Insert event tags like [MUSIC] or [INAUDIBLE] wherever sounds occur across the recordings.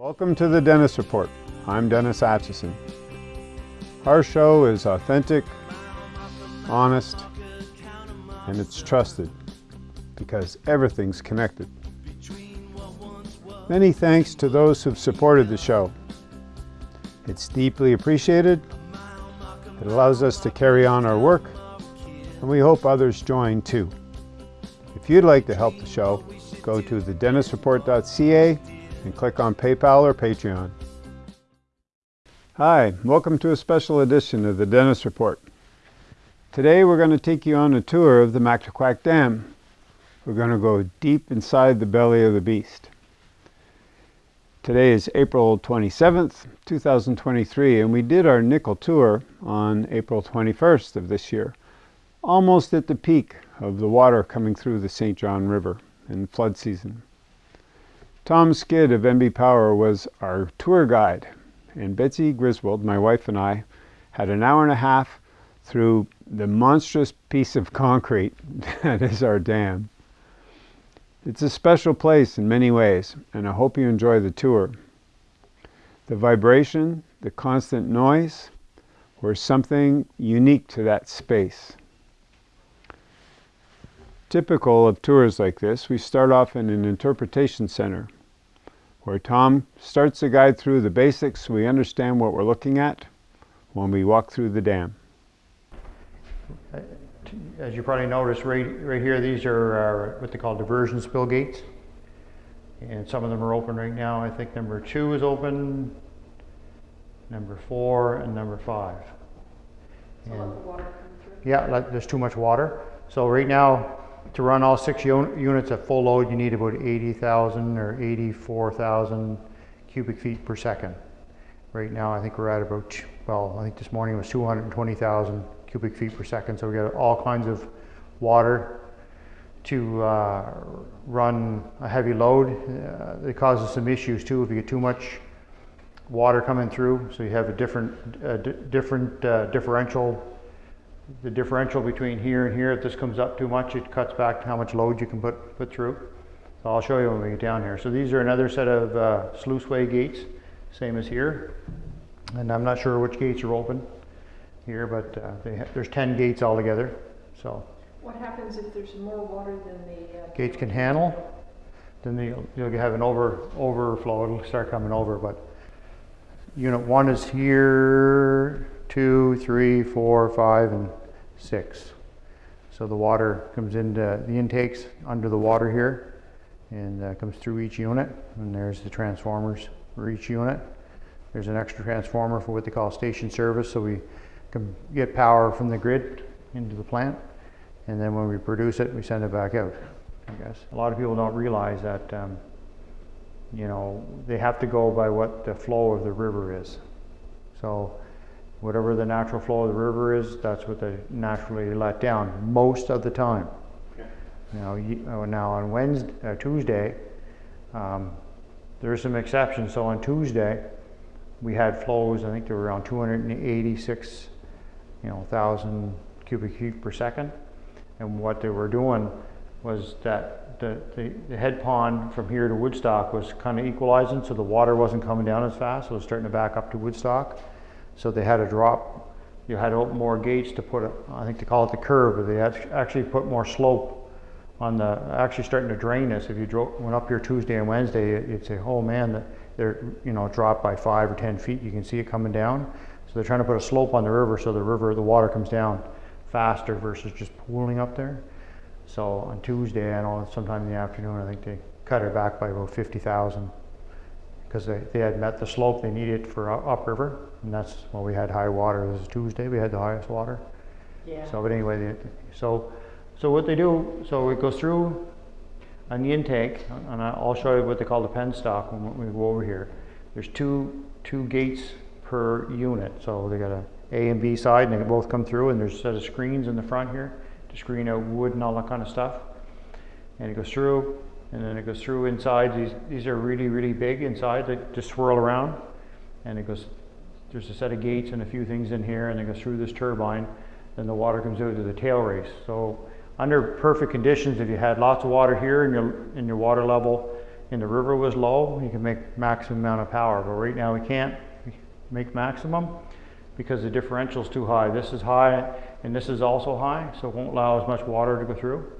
Welcome to the Dennis Report. I'm Dennis Atchison. Our show is authentic, honest, and it's trusted because everything's connected. Many thanks to those who've supported the show. It's deeply appreciated. It allows us to carry on our work, and we hope others join too. If you'd like to help the show, go to thedennisreport.ca and click on PayPal or Patreon. Hi, welcome to a special edition of the Dennis Report. Today we're going to take you on a tour of the Mactaquac Dam. We're going to go deep inside the belly of the beast. Today is April 27th, 2023, and we did our nickel tour on April 21st of this year, almost at the peak of the water coming through the St. John River in flood season. Tom Skid of NB Power was our tour guide, and Betsy Griswold, my wife and I, had an hour and a half through the monstrous piece of concrete [LAUGHS] that is our dam. It's a special place in many ways, and I hope you enjoy the tour. The vibration, the constant noise, were something unique to that space. Typical of tours like this, we start off in an interpretation center where Tom starts the guide through the basics so we understand what we're looking at when we walk through the dam. As you probably noticed, right, right here, these are uh, what they call diversion spill gates. And some of them are open right now. I think number two is open, number four, and number five. So And- let the water come through. yeah, like, there's too much water. So right now, to run all six units at full load, you need about 80,000 or 84,000 cubic feet per second. Right now, I think we're at about, well, I think this morning was 220,000 cubic feet per second. So we got all kinds of water to uh, run a heavy load. Uh, it causes some issues too if you get too much water coming through. So you have a different, di- different uh, differential the differential between here and here, if this comes up too much, it cuts back to how much load you can put, put through. So I'll show you when we get down here. So these are another set of uh, sluiceway gates, same as here. And I'm not sure which gates are open here, but uh, they ha- there's 10 gates altogether. So What happens if there's more water than the? uh, gates can handle, then you'll, you'll have an over, overflow, it'll start coming over, but unit one is here, two, three, four, five, and six. So the water comes into the intakes under the water here and uh, comes through each unit. And there's the transformers for each unit. There's an extra transformer for what they call station service, so we can get power from the grid into the plant. And then when we produce it, we send it back out, I guess. A lot of people don't realize that, um, you know, they have to go by what the flow of the river is. So whatever the natural flow of the river is, that's what they naturally let down most of the time. Now, you- uh, now on Wednesday, uh, Tuesday, um, there are some exceptions. So on Tuesday, we had flows. I think they were around 286, you know, thousand cubic feet per second. And what they were doing was that the, the, the head pond from here to Woodstock was kind of equalizing, so the water wasn't coming down as fast. It was starting to back up to Woodstock. So they had to drop, you had to open more gates to put, a, I think they call it the curve, but they actually put more slope on the, actually starting to drain this. If you drove, went up here Tuesday and Wednesday, you'd say, oh man, the- they're, you know, dropped by five or 10 feet. You can see it coming down. So they're trying to put a slope on the river so the river, the water comes down faster versus just pooling up there. So on Tuesday, I know sometime in the afternoon, I think they cut it back by about 50,000 because they, they had met the slope they needed for u- upriver. And that's, when we had high water. This is Tuesday, we had the highest water. Yeah. So, but anyway, they, so, so what they do, so it goes through on the intake, and I- I'll show you what they call the penstock when we go over here. There's two, two gates per unit, so they got a A and B side, and they both come through, and there's a set of screens in the front here to screen out wood and all that kind of stuff. And it goes through, and then it goes through inside. These, these are really, really big inside, they just swirl around. And it goes, there's a set of gates and a few things in here, and it goes through this turbine. Then the water comes out to the tail race. So under perfect conditions, if you had lots of water here and your, and your water level and the river was low, you can make maximum amount of power. But right now we can't make maximum because the differential is too high. This is high and this is also high, so it won't allow as much water to go through.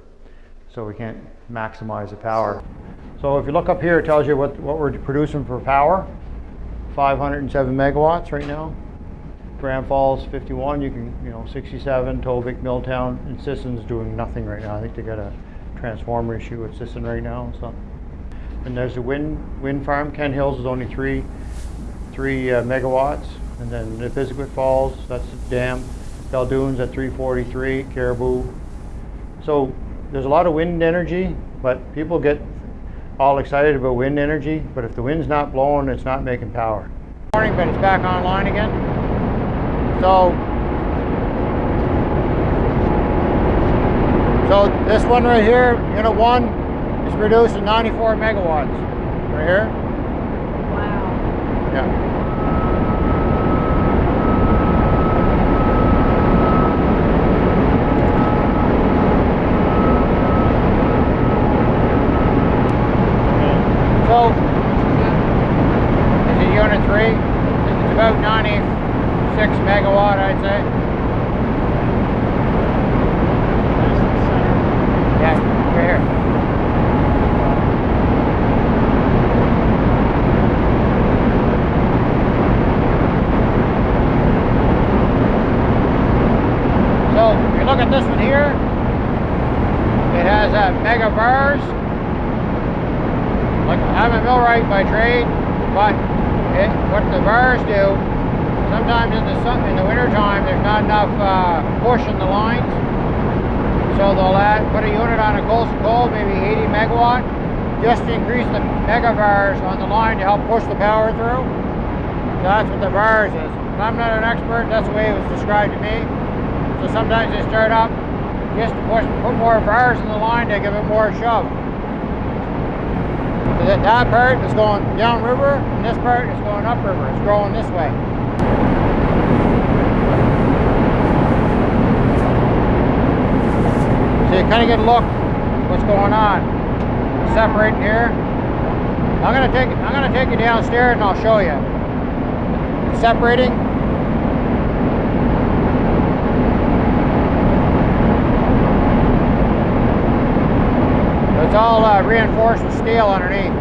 So we can't maximize the power. So if you look up here, it tells you what, what we're producing for power. 507 megawatts right now. Grand Falls 51, you can, you know, 67, Tobique, Milltown, and Sisson's doing nothing right now. I think they got a transformer issue with Sisson right now, so. And there's a wind, wind farm, Kent Hills is only three, three uh, megawatts. And then the Pisgah Falls, that's the dam. Belledune's at 343, Caribou. So there's a lot of wind energy, but people get all excited about wind energy, but if the wind's not blowing, it's not making power. Morning, but it's back online again. So, so this one right here, unit one, is producing 94 megawatts. Right here. Wow. Yeah. So, this is unit three. It's about 96 megawatt, I'd say. Yeah, right here. So, if you look at this one here, it has a megavars. Like, I'm a millwright by trade, but it, what the bars do, sometimes in the sun, in the wintertime, there's not enough uh, push in the lines. So they'll add, put a unit on a Colson coal, maybe 80 megawatt, just to increase the megavars on the line to help push the power through. So that's what the bars is. I'm not an expert, that's the way it was described to me. So sometimes they start up just push, put more bars in the line to give it more shove. So that, that part is going downriver, and this part is going upriver. It's growing this way. So you kind of get a look what's going on. Separating here. I'm gonna take I'm gonna take you downstairs and I'll show you. Separating. It's all uh, reinforced with steel underneath.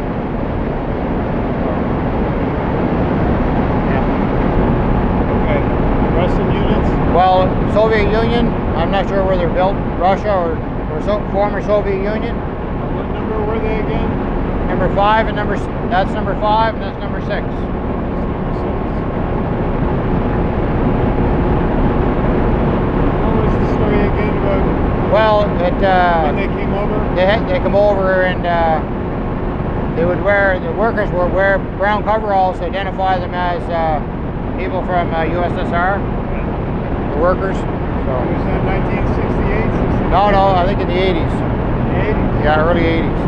Okay. Russian units? Well, Soviet Union, I'm not sure where they're built, Russia or, or so, former Soviet Union. What number were they again? Number five and number, that's number five and that's number six. What was the story again about Well, it, when uh, they came over? They, had- they come over and, uh, they would wear, the workers would wear brown coveralls to identify them as, uh, people from uh, USSR, the workers. So, Was that 1968, 69? no, no, I think in the eighties. The 80s? Yeah, early 80s.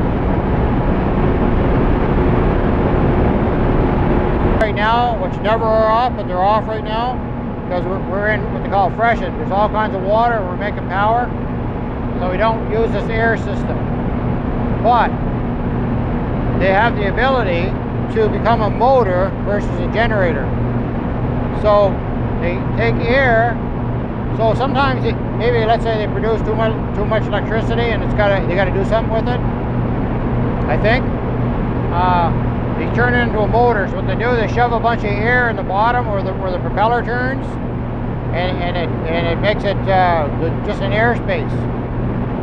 Right now, which never are off, but they're off right now because we're, we're in what they call freshet. There's all kinds of water, we're making power, so we don't use this air system. But they have the ability to become a motor versus a generator. So they take air. So sometimes, maybe let's say they produce too much too much electricity, and it's gotta they gotta do something with it. I think. Uh, they turn it into a motor. So what they do, they shove a bunch of air in the bottom where the where the propeller turns, and, and it and it makes it uh, just an airspace.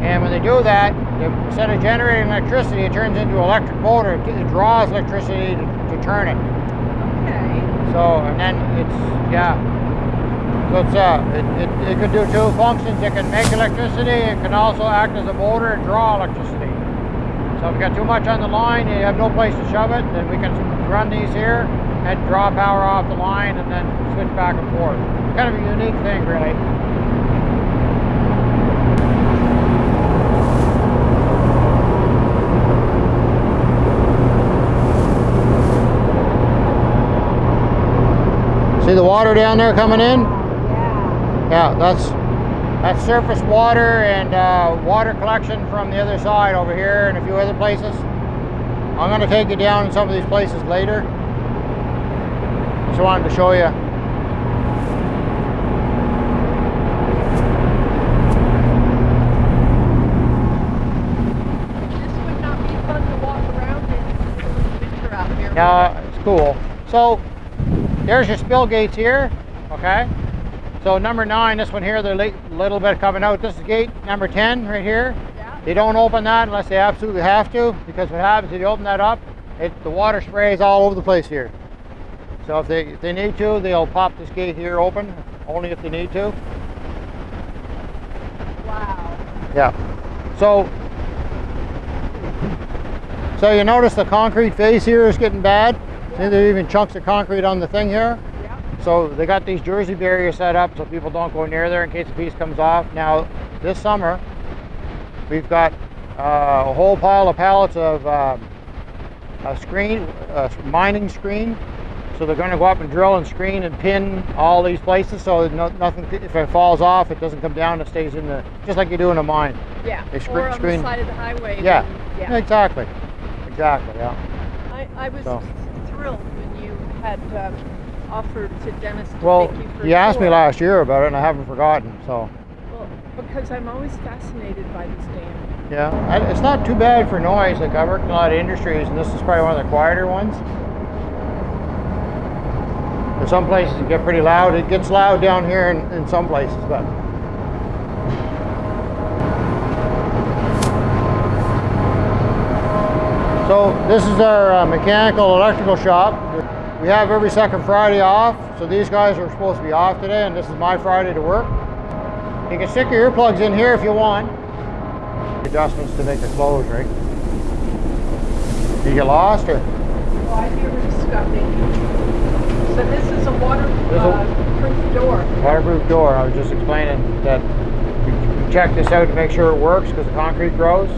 And when they do that, instead of generating electricity, it turns into an electric motor. It, it draws electricity to, to turn it. Okay. So, and then it's, yeah. So it's, uh, it, it, it could do two functions. It can make electricity. It can also act as a motor and draw electricity. So if you got too much on the line, and you have no place to shove it, then we can run these here and draw power off the line and then switch back and forth. Kind of a unique thing, really. See the water down there coming in? Yeah. Yeah, that's that's surface water and uh, water collection from the other side over here and a few other places. I'm gonna take you down in some of these places later. Just wanted to show you. This would not be fun to walk around in the winter out here. Yeah, it's cool. So there's your spill gates here, okay? So number nine, this one here, they're a little bit coming out. This is gate number 10 right here. Yeah. They don't open that unless they absolutely have to, because what happens if you open that up, it, the water sprays all over the place here. So if they, if they need to, they'll pop this gate here open, only if they need to. Wow. Yeah. So, so you notice the concrete face here is getting bad. See, there are even chunks of concrete on the thing here. Yeah. So they got these Jersey barriers set up so people don't go near there in case the piece comes off. Now, this summer, we've got uh, a whole pile of pallets of um, a screen, a mining screen. So they're going to go up and drill and screen and pin all these places so no, nothing, if it falls off, it doesn't come down. It stays in the, just like you do in a mine. Yeah. They scre- or on screen- the side of the highway. Yeah. then- yeah. Exactly. Exactly. Yeah. I, I was So. Thrilled when you had um, offered to Dennis to Well, you for you asked me last year about it, and I haven't forgotten. So. Well, because I'm always fascinated by this dam. Yeah, I- it's not too bad for noise. Like I worked in a lot of industries, and this is probably one of the quieter ones. In some places it get pretty loud. It gets loud down here in, in some places, but. So this is our uh, mechanical electrical shop. We have every second Friday off, so these guys are supposed to be off today, and this is my Friday to work. You can stick your earplugs in here if you want adjustments to make the close, right? You get lost or? Oh, I hear scuffing. So this is a This is a- waterproof door. Waterproof door, I was just explaining that we check this out to make sure it works because the concrete grows.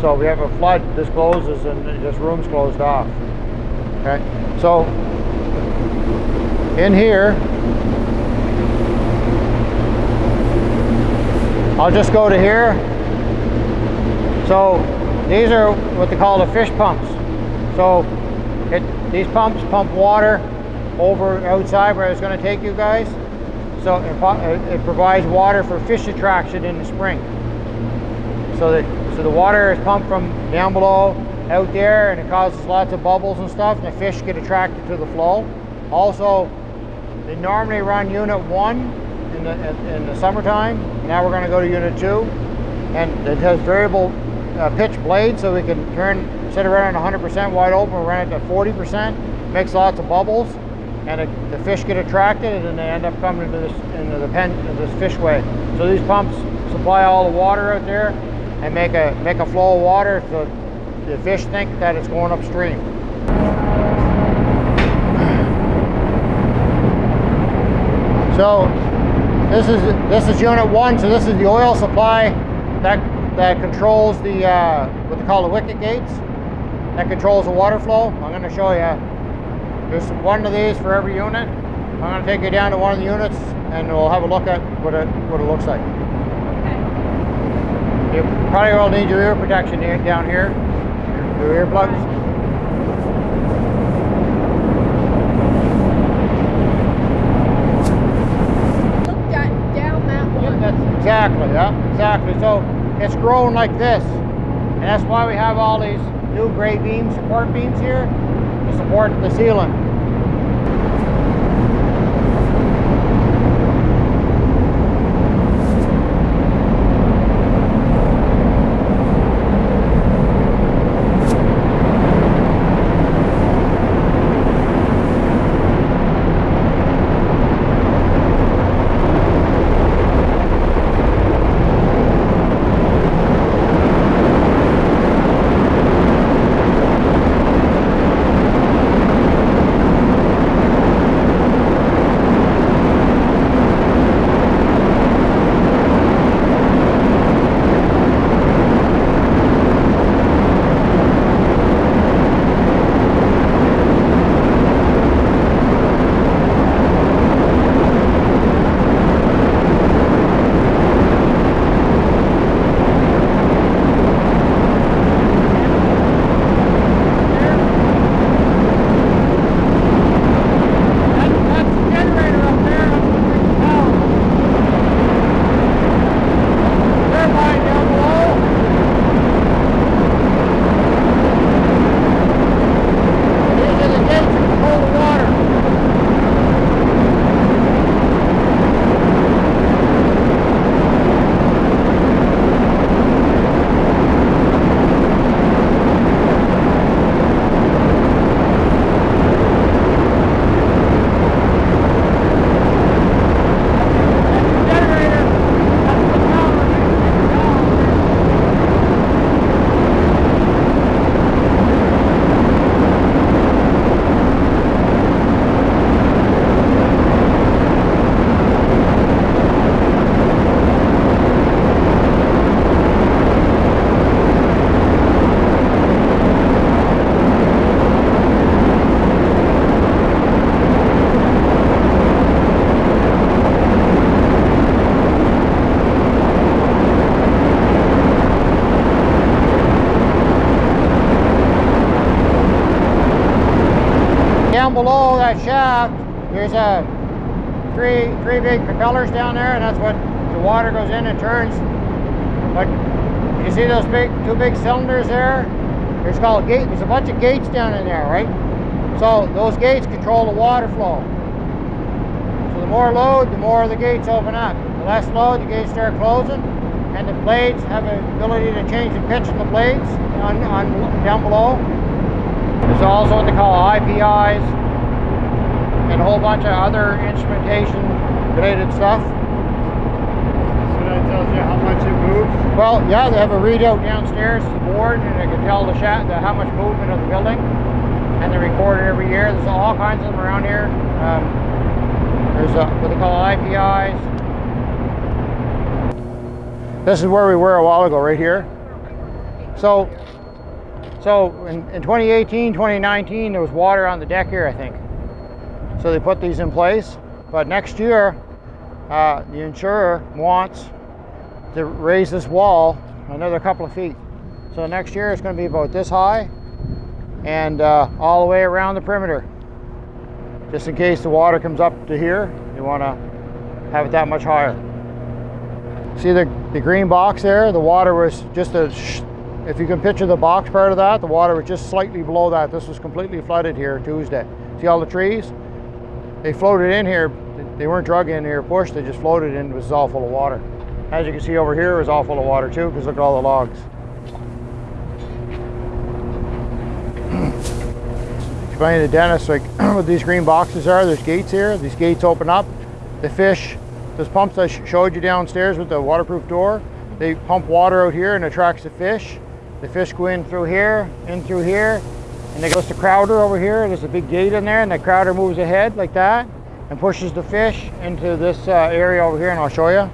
So if we have a flood, this closes and this room's closed off. Okay, so in here, I'll just go to here. So these are what they call the fish pumps. So it, these pumps pump water over outside where it's going to take you guys. So it it provides water for fish attraction in the spring. So that so the water is pumped from down below out there, and it causes lots of bubbles and stuff, and the fish get attracted to the flow. Also, they normally run unit one in the in, the summertime. Now we're going to go to unit two, and it has variable uh, pitch blades, so we can turn set it around 100% wide open, run it to 40%. Makes lots of bubbles, and it, the fish get attracted, and then they end up coming into this into the pen into this fishway. So these pumps supply all the water out there, and make a make a flow of water so the fish think that it's going upstream. So this is this is unit one. So this is the oil supply that that controls the uh, what they call the wicket gates. That controls the water flow. I'm going to show you. There's one of these for every unit. I'm going to take you down to one of the units, and we'll have a look at what it what it looks like. Probably will need your ear protection down here. Your, earplugs. Look at, down that Yep, one. that's exactly, yeah, exactly. So it's grown like this. And that's why we have all these new gray beams, support beams here to support the ceiling. Down below that shaft, there's a three three big propellers down there, and that's what the water goes in and turns. But you see those big two big cylinders there? There's called gate. There's a bunch of gates down in there, right? So those gates control the water flow. So the more load, the more the gates open up. The less load, the gates start closing, and the blades have the ability to change the pitch of the blades on, on down below. There's also what they call IPIs and a whole bunch of other instrumentation related stuff. So that tells you how much it moves? Well, yeah, they have a readout downstairs, the board, and they can tell the, sha- the how much movement of the building, and they record it every year. There's all kinds of them around here. Um, there's uh what they call IPIs. This is where we were a while ago, right here. So, so in, in 2018, 2019, there was water on the deck here, I think. So they put these in place. But next year, uh, the insurer wants to raise this wall another couple of feet. So next year it's going to be about this high and uh, all the way around the perimeter. Just in case the water comes up to here, you want to have it that much higher. See the, the green box there? The water was just a, if you can picture the box part of that, the water was just slightly below that. This was completely flooded here Tuesday. See all the trees? They floated in here. They weren't drug in here, pushed. They just floated in. It was all full of water. As you can see over here, it was all full of water too, because look at all the logs. [CLEARS THROAT] Explain to Dennis, like [CLEARS THROAT] what these green boxes are, there's gates here. These gates open up. The fish, those pumps I showed you downstairs with the waterproof door, they pump water out here and attracts the fish. The fish go in through here, in through here, and it goes to Crowder over here. There's a big gate in there, and the Crowder moves ahead like that and pushes the fish into this uh, area over here, and I'll show you.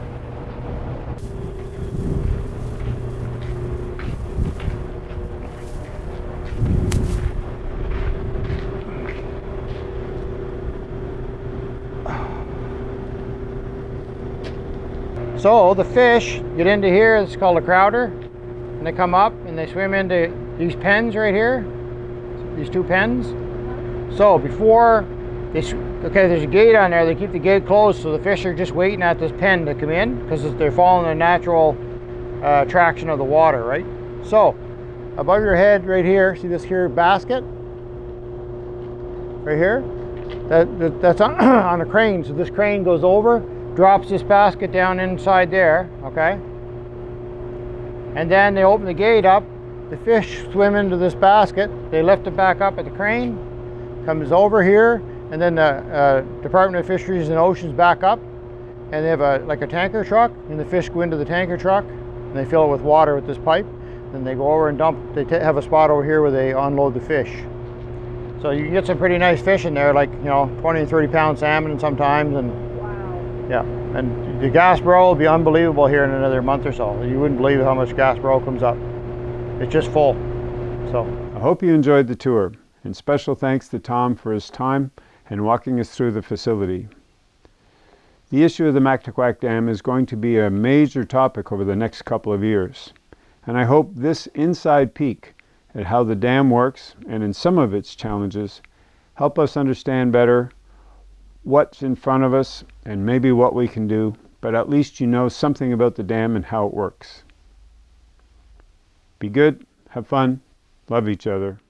So the fish get into here, it's called a crowder, they come up and they swim into these pens right here, these two pens. So before they, okay, there's a gate on there, they keep the gate closed so the fish are just waiting at this pen to come in because they're following the natural uh, of the water, right? So above your head right here, see this here basket? Right here? That, that, that's on, [CLEARS THROAT] on a crane. So this crane goes over, drops this basket down inside there, okay? And then they open the gate up. The fish swim into this basket. They lift it back up at the crane, comes over here, and then the uh, Department of Fisheries and Oceans back up, and they have a like a tanker truck, and the fish go into the tanker truck, and they fill it with water with this pipe. Then they go over and dump. They have a spot over here where they unload the fish. So you can get some pretty nice fish in there, like you know, 20 and 30 pound salmon sometimes, and Wow. yeah. And the gas barrel will be unbelievable here in another month or so. You wouldn't believe how much gaspereau comes up. It's just full. So I hope you enjoyed the tour, and special thanks to Tom for his time and walking us through the facility. The issue of the Mactaquac Dam is going to be a major topic over the next couple of years, and I hope this inside peek at how the dam works and in some of its challenges help us understand better what's in front of us and maybe what we can do, but at least you know something about the dam and how it works. Be good, have fun, love each other.